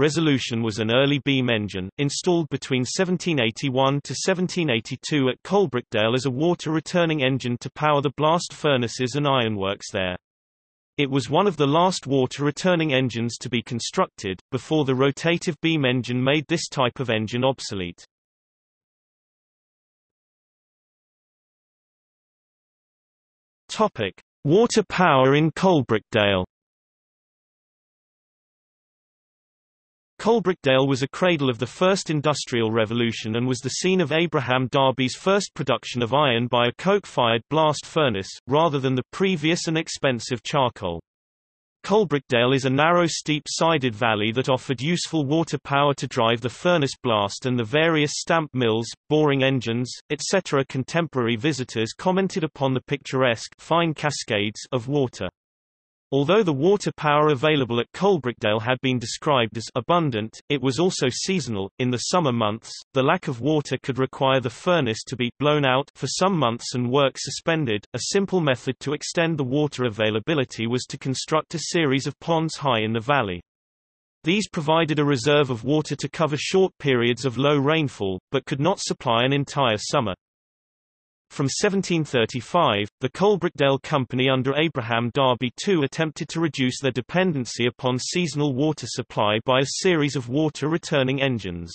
Resolution was an early beam engine, installed between 1781 to 1782 at Coalbrookdale as a water-returning engine to power the blast furnaces and ironworks there. It was one of the last water-returning engines to be constructed, before the rotative beam engine made this type of engine obsolete. Topic: Water power in Coalbrookdale. Coalbrookdale was a cradle of the first industrial revolution and was the scene of Abraham Darby's first production of iron by a coke-fired blast furnace, rather than the previous and expensive charcoal. Coalbrookdale is a narrow steep-sided valley that offered useful water power to drive the furnace blast and the various stamp mills, boring engines, etc. Contemporary visitors commented upon the picturesque fine cascades of water. Although the water power available at Coalbrookdale had been described as abundant, it was also seasonal. In the summer months, the lack of water could require the furnace to be blown out for some months and work suspended. A simple method to extend the water availability was to construct a series of ponds high in the valley. These provided a reserve of water to cover short periods of low rainfall, but could not supply an entire summer. From 1735, the Coalbrookdale Company under Abraham Darby II attempted to reduce their dependency upon seasonal water supply by a series of water-returning engines.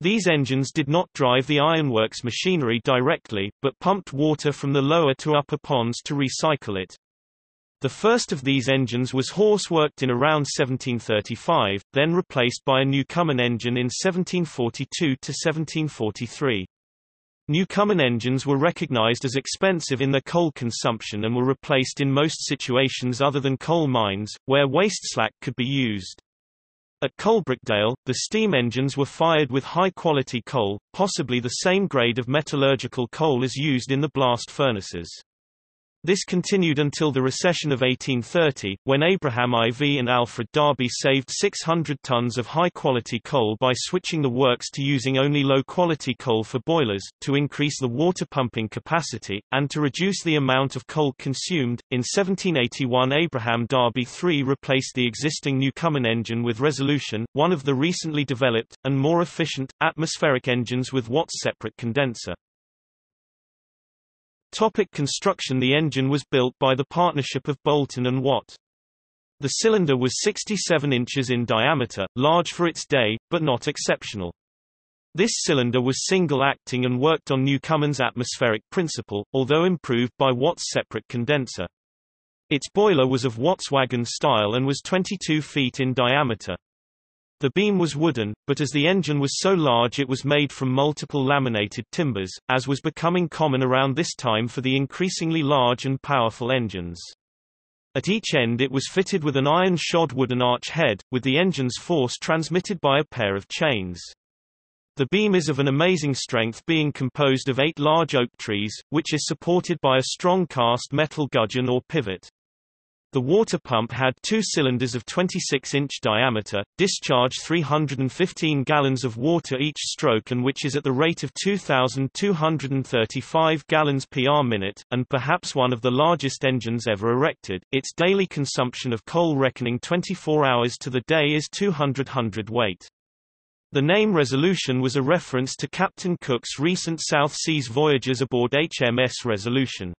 These engines did not drive the ironworks machinery directly, but pumped water from the lower to upper ponds to recycle it. The first of these engines was horse-worked in around 1735, then replaced by a Newcomen engine in 1742 to 1743. Newcomen engines were recognized as expensive in their coal consumption and were replaced in most situations other than coal mines, where waste slack could be used. At Coalbrookdale, the steam engines were fired with high-quality coal, possibly the same grade of metallurgical coal as used in the blast furnaces. This continued until the recession of 1830, when Abraham IV and Alfred Darby saved 600 tons of high-quality coal by switching the works to using only low-quality coal for boilers, to increase the water pumping capacity, and to reduce the amount of coal consumed. In 1781 Abraham Darby III replaced the existing Newcomen engine with Resolution, one of the recently developed, and more efficient, atmospheric engines with Watt's separate condenser. Topic construction The engine was built by the partnership of Boulton and Watt. The cylinder was 67 inches in diameter, large for its day, but not exceptional. This cylinder was single-acting and worked on Newcomen's atmospheric principle, although improved by Watt's separate condenser. Its boiler was of Watt's wagon style and was 22 feet in diameter. The beam was wooden, but as the engine was so large it was made from multiple laminated timbers, as was becoming common around this time for the increasingly large and powerful engines. At each end it was fitted with an iron-shod wooden arch head, with the engine's force transmitted by a pair of chains. The beam is of an amazing strength being composed of eight large oak trees, which is supported by a strong cast metal gudgeon or pivot. The water pump had two cylinders of 26-inch diameter, discharge 315 gallons of water each stroke and which is at the rate of 2,235 gallons per minute, and perhaps one of the largest engines ever erected. Its daily consumption of coal reckoning 24 hours to the day is 200 hundredweight. The name Resolution was a reference to Captain Cook's recent South Seas voyages aboard HMS Resolution.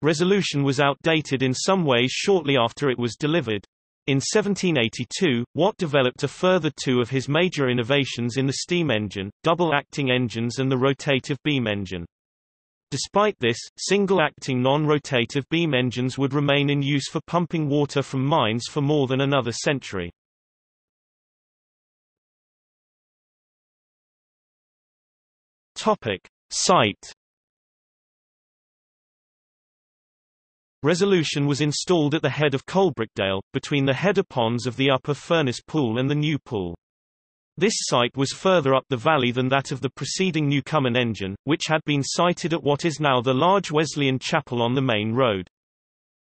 Resolution was outdated in some ways shortly after it was delivered. In 1782, Watt developed a further two of his major innovations in the steam engine, double-acting engines and the rotative beam engine. Despite this, single-acting non-rotative beam engines would remain in use for pumping water from mines for more than another century. Topic. Site Resolution was installed at the head of Coalbrookdale, between the header ponds of the upper Furnace Pool and the New Pool. This site was further up the valley than that of the preceding Newcomen engine, which had been sited at what is now the large Wesleyan chapel on the main road.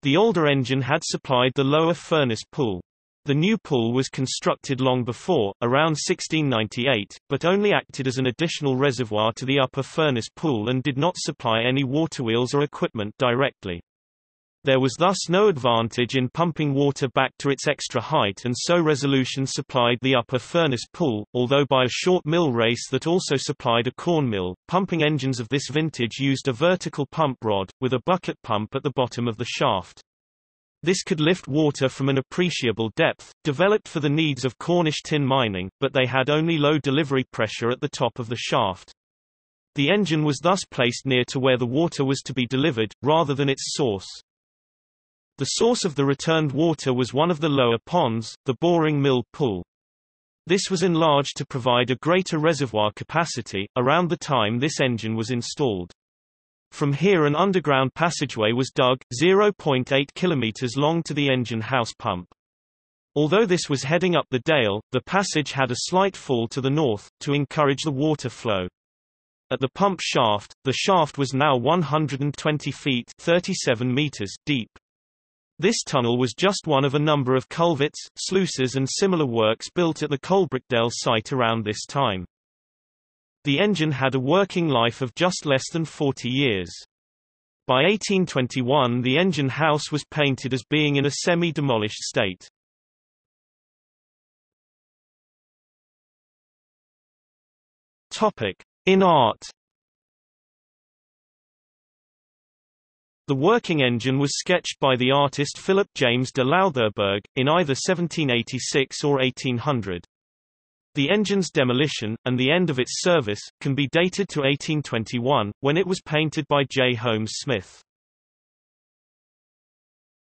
The older engine had supplied the lower Furnace Pool. The new pool was constructed long before, around 1698, but only acted as an additional reservoir to the upper Furnace Pool and did not supply any waterwheels or equipment directly. There was thus no advantage in pumping water back to its extra height and so resolution supplied the upper furnace pool, although by a short mill race that also supplied a corn mill. Pumping engines of this vintage used a vertical pump rod, with a bucket pump at the bottom of the shaft. This could lift water from an appreciable depth, developed for the needs of Cornish tin mining, but they had only low delivery pressure at the top of the shaft. The engine was thus placed near to where the water was to be delivered, rather than its source. The source of the returned water was one of the lower ponds, the boring mill pool. This was enlarged to provide a greater reservoir capacity, around the time this engine was installed. From here an underground passageway was dug, 0.8 km long to the engine house pump. Although this was heading up the dale, the passage had a slight fall to the north, to encourage the water flow. At the pump shaft, the shaft was now 120 feet 37 meters deep. This tunnel was just one of a number of culverts, sluices and similar works built at the Coalbrookdale site around this time. The engine had a working life of just less than 40 years. By 1821 the engine house was painted as being in a semi-demolished state. In art The working engine was sketched by the artist Philip James de Loutherbourg, in either 1786 or 1800. The engine's demolition, and the end of its service, can be dated to 1821, when it was painted by J. Holmes Smith.